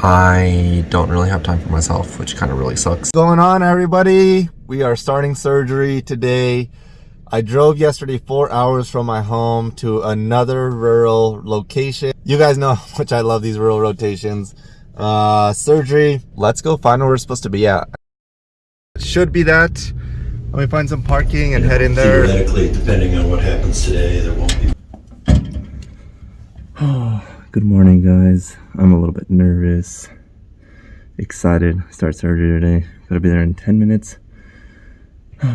I don't really have time for myself, which kind of really sucks. What's going on everybody? We are starting surgery today. I drove yesterday four hours from my home to another rural location. You guys know how much I love these rural rotations. Uh, surgery, let's go find where we're supposed to be at. Should be that. Let me find some parking and head in there. Theoretically, depending on what happens today, there won't be. Good morning, guys. I'm a little bit nervous, excited. Start surgery today. Gotta be there in 10 minutes.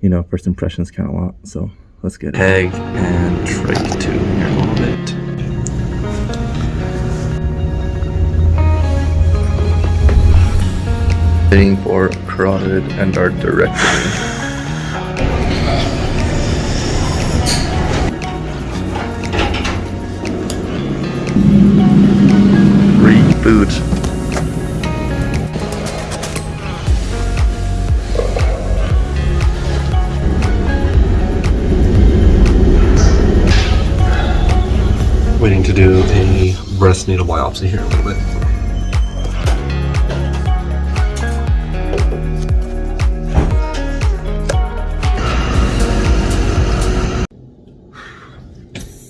You know, first impressions count a lot, so let's get it. Peg and trach two here a little bit. Waiting for carotid endarterectomy. Waiting to do a breast needle biopsy here in a little bit.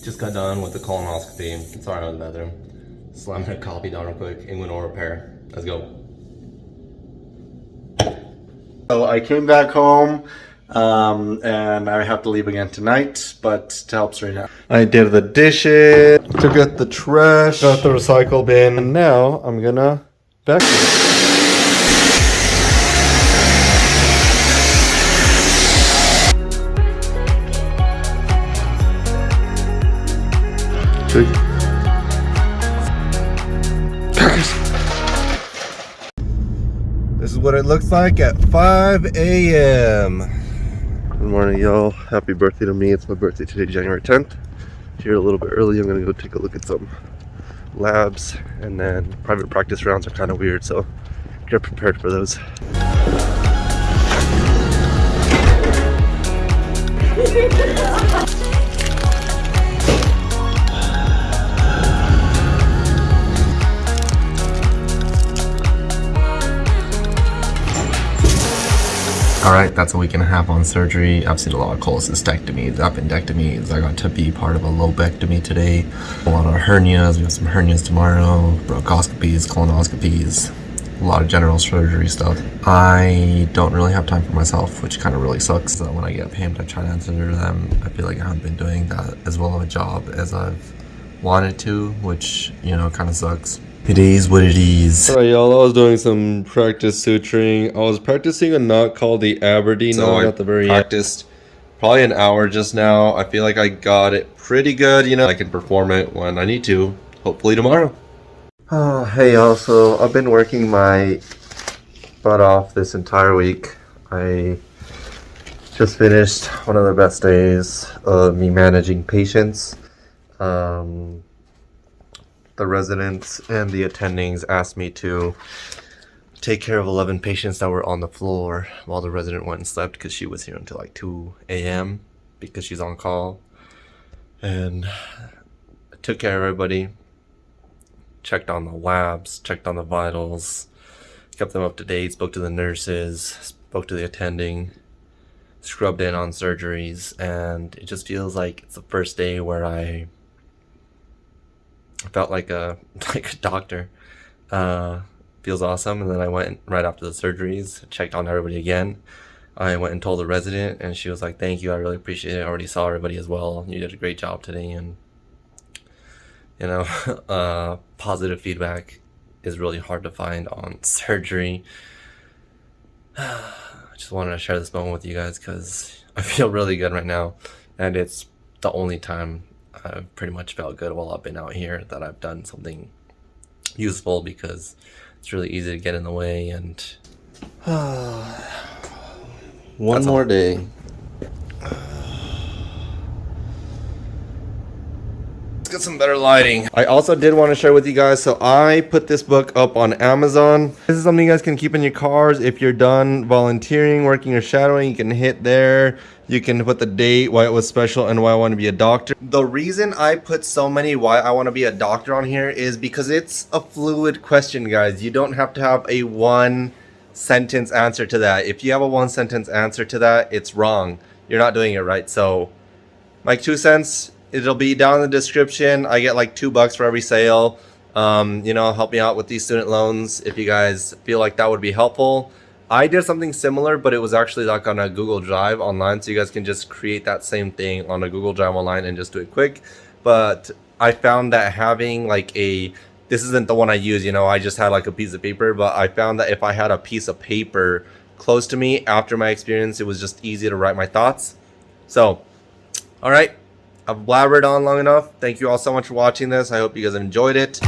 Just got done with the colonoscopy. Sorry, I was in the bathroom. Slamming a copy down real quick. Inguinal repair. Let's go. So I came back home um, and I have to leave again tonight, but to help straighten out. I did the dishes, took out the trash, got the recycle bin, and now I'm gonna vacuum. This is what it looks like at 5 a.m. Good morning, y'all. Happy birthday to me. It's my birthday today, January 10th. Here a little bit early. I'm gonna go take a look at some labs, and then private practice rounds are kind of weird, so get prepared for those. Alright, that's a week and a half on surgery. I've seen a lot of cholecystectomies, appendectomies. I got to be part of a lobectomy today. A lot of hernias. We have some hernias tomorrow. Bronchoscopies, colonoscopies. A lot of general surgery stuff. I don't really have time for myself, which kind of really sucks. So when I get paid, I try to answer them. I feel like I haven't been doing that as well of a job as I've wanted to, which, you know, kind of sucks. It is what it is. Alright, y'all. I was doing some practice suturing. I was practicing a knot called the Aberdeen So knot I at the very end. practiced probably an hour just now. I feel like I got it pretty good, you know. I can perform it when I need to, hopefully tomorrow. Oh, hey y'all, so I've been working my butt off this entire week. I just finished one of the best days of me managing patients. Um, the residents and the attendings asked me to take care of 11 patients that were on the floor while the resident went and slept because she was here until like 2 a.m. because she's on call. And I took care of everybody checked on the labs, checked on the vitals, kept them up to date, spoke to the nurses, spoke to the attending, scrubbed in on surgeries, and it just feels like it's the first day where I felt like a like a doctor. Uh, feels awesome. And then I went right after the surgeries, checked on everybody again. I went and told the resident, and she was like, "Thank you, I really appreciate it. I already saw everybody as well. You did a great job today." And you know, uh, positive feedback is really hard to find on surgery. I just wanted to share this moment with you guys because I feel really good right now, and it's the only time I've pretty much felt good while I've been out here that I've done something useful because it's really easy to get in the way and one more all. day. Let's get some better lighting. I also did want to share with you guys, so I put this book up on Amazon. This is something you guys can keep in your cars if you're done volunteering, working, or shadowing. You can hit there. You can put the date, why it was special, and why I want to be a doctor. The reason I put so many why I want to be a doctor on here is because it's a fluid question, guys. You don't have to have a one sentence answer to that. If you have a one sentence answer to that, it's wrong. You're not doing it right. So, my two cents, it'll be down in the description. I get like two bucks for every sale. Um, you know, help me out with these student loans if you guys feel like that would be helpful. I did something similar, but it was actually like on a Google Drive online, so you guys can just create that same thing on a Google Drive online and just do it quick. But I found that having like a this isn't the one I use, you know, I just had like a piece of paper, but I found that if I had a piece of paper close to me after my experience, it was just easy to write my thoughts. So, all right, I've blabbered on long enough. Thank you all so much for watching this. I hope you guys enjoyed it.